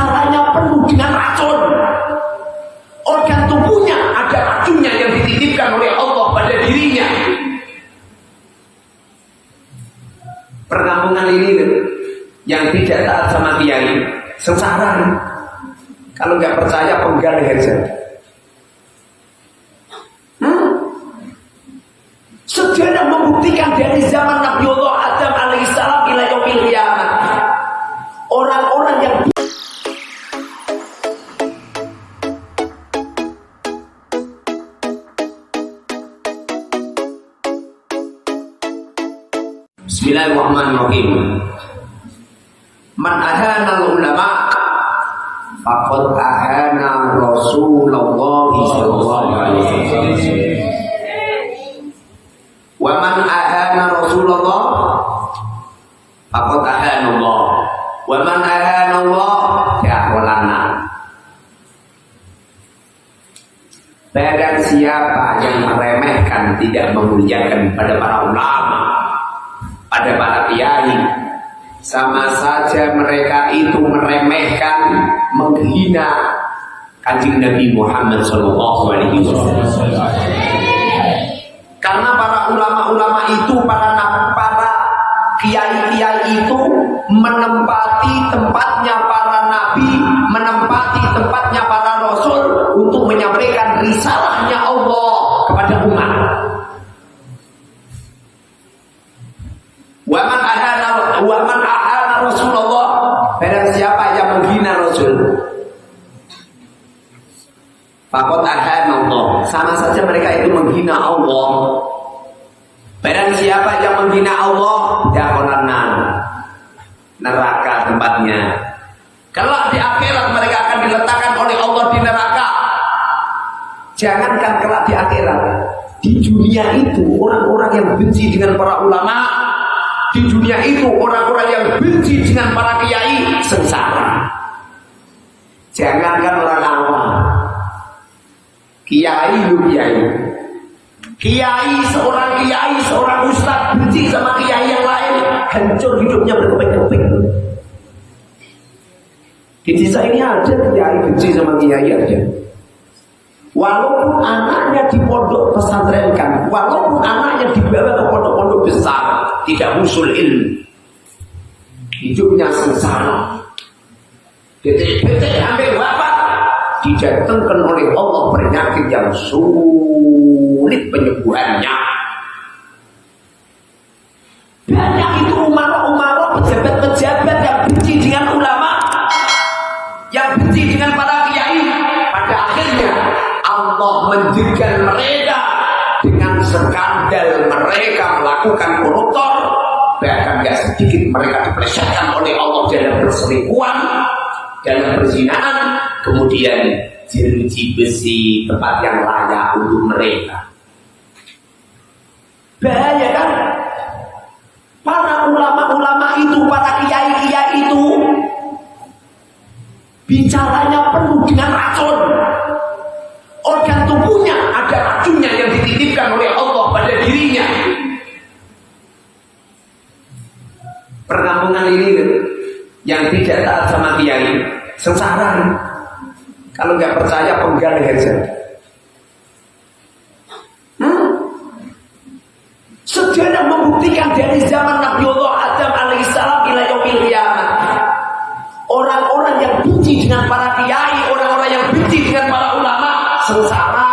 bicaranya penuh dengan racun. Organ tubuhnya ada racunnya yang dititipkan oleh Allah pada dirinya. Perkampungan ini yang tidak taat sama kiai sengsara. Kalau nggak percaya penggal saja. Hmm? Sejarah membuktikan dari zaman Nabi Allah Adam alaihissalam ila yaumil Bismillahirrahmanirrahim. Man ahana ulama faqad ahana Rasulullah sallallahu alaihi wasallam. Wa man ahana Rasulullah faqad ahana Allah. Wa man ahana Allah ya'walana. Barang siapa yang meremehkan tidak memuliakan pada para ulama, pada para kiai, sama saja mereka itu meremehkan, menghina kanjeng Nabi Muhammad Shallallahu Alaihi Wasallam. Karena para ulama-ulama itu, para para kiai-kiai itu menempati tempatnya Rasulullah. Barang siapa yang menghina Rasul? Fakot ahana Allah Sama saja mereka itu menghina Allah. Barang siapa yang menghina Allah Dakonanan Neraka tempatnya. Kalau di akhirat mereka akan diletakkan oleh Allah di neraka. Jangankan kelak di akhirat Di dunia itu orang-orang yang benci dengan para ulama di dunia itu orang-orang yang benci dengan para kiai sengsara. Jangankan orang awam. Kiai lu kiai. Kiai seorang kiai, seorang ustaz benci sama kiai yang lain, hancur hidupnya berkeping-keping. Di desa ini ada kiai benci sama kiai aja. Walaupun anaknya di pondok pesantren kan, walaupun anaknya dibawa tidak usul ilmu. Hidupnya sengsara. Detik-detik hampir wafat didatangkan oleh Allah penyakit yang sulit penyembuhannya. Banyak itu umaro-umaro pejabat-pejabat yang benci dengan ulama, yang benci dengan para kiai. Pada akhirnya Allah menjadikan mereka dengan skandal mereka melakukan koruptor bahkan gak sedikit mereka dipelesetkan oleh Allah dalam perselingkuhan dalam perzinaan kemudian jeruji besi tempat yang layak untuk mereka. Bahaya kan? Para ulama-ulama itu para kiai-kiai itu bicaranya penuh dengan racun. Organ tubuhnya ada racunnya yang dititipkan oleh Allah pada dirinya. Ini yang tidak taat sama kiai sengsara. Kalau nggak percaya penggal saja. Hmm? Sejarah membuktikan dari zaman Nabi Allah Adam alaihissalam ila yaumil qiyamah. Orang-orang yang benci dengan para kiai, orang-orang yang benci dengan para ulama sengsara.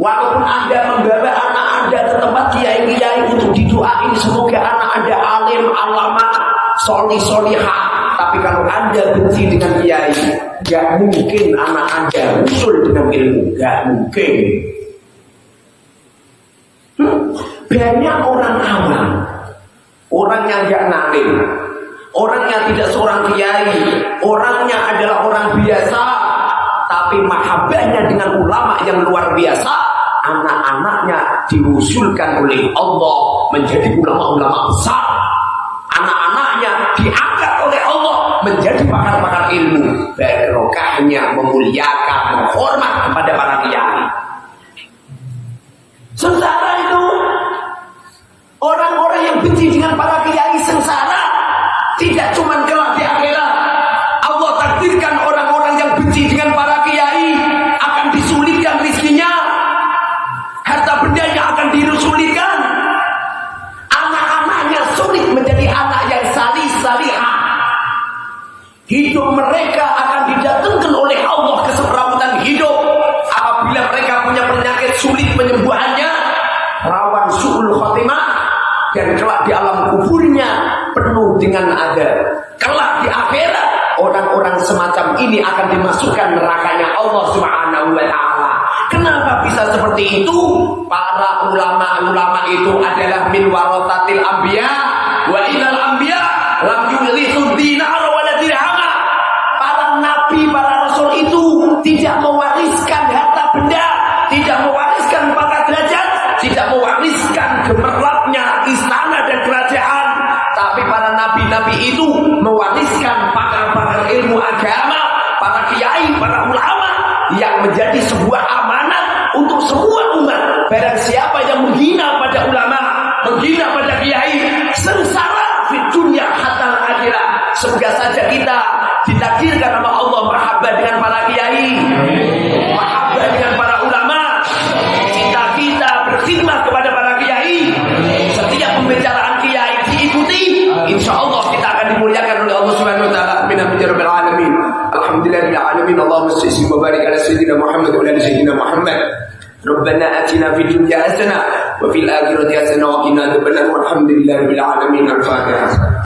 Walaupun Anda membawa anak Anda ke tempat kiai-kiai untuk didoain semoga anak soli soliha. Tapi kalau Anda benci dengan kiai, gak mungkin anak Anda usul dengan ilmu, gak mungkin. Hmm? Banyak orang awam, orang yang gak nalim, orang yang tidak seorang kiai, orangnya adalah orang biasa, tapi mahabbahnya dengan ulama yang luar biasa. Anak-anaknya diusulkan oleh Allah menjadi ulama-ulama besar anak-anaknya diangkat oleh Allah menjadi pakar-pakar ilmu. Barokahnya memuliakan menghormat kepada para kiai mereka akan didatangkan oleh Allah keselamatan hidup. Apabila mereka punya penyakit sulit penyembuhannya, rawan su'ul khotimah dan kelak di alam kuburnya penuh dengan ada. Kelak di akhirat orang-orang semacam ini akan dimasukkan nerakanya Allah Subhanahu wa taala. Kenapa bisa seperti itu? Para ulama-ulama itu adalah min warotatil anbiya wa inal anbiya lam yurithu dinar nabi-nabi itu mewariskan pakar-pakar ilmu agama, para kiai, para ulama yang menjadi sebuah amanat untuk semua umat. Barang siapa yang menghina pada ulama, menghina pada kiai, الحمد لله رب العالمين. اللهم استسلم وبارك على سيدنا محمد وعلى سيدنا محمد. ربنا آتنا في الدنيا حسنة وفي الآخرة حسنة وقنا عذاب النار. والحمد لله رب العالمين. الفاتحة.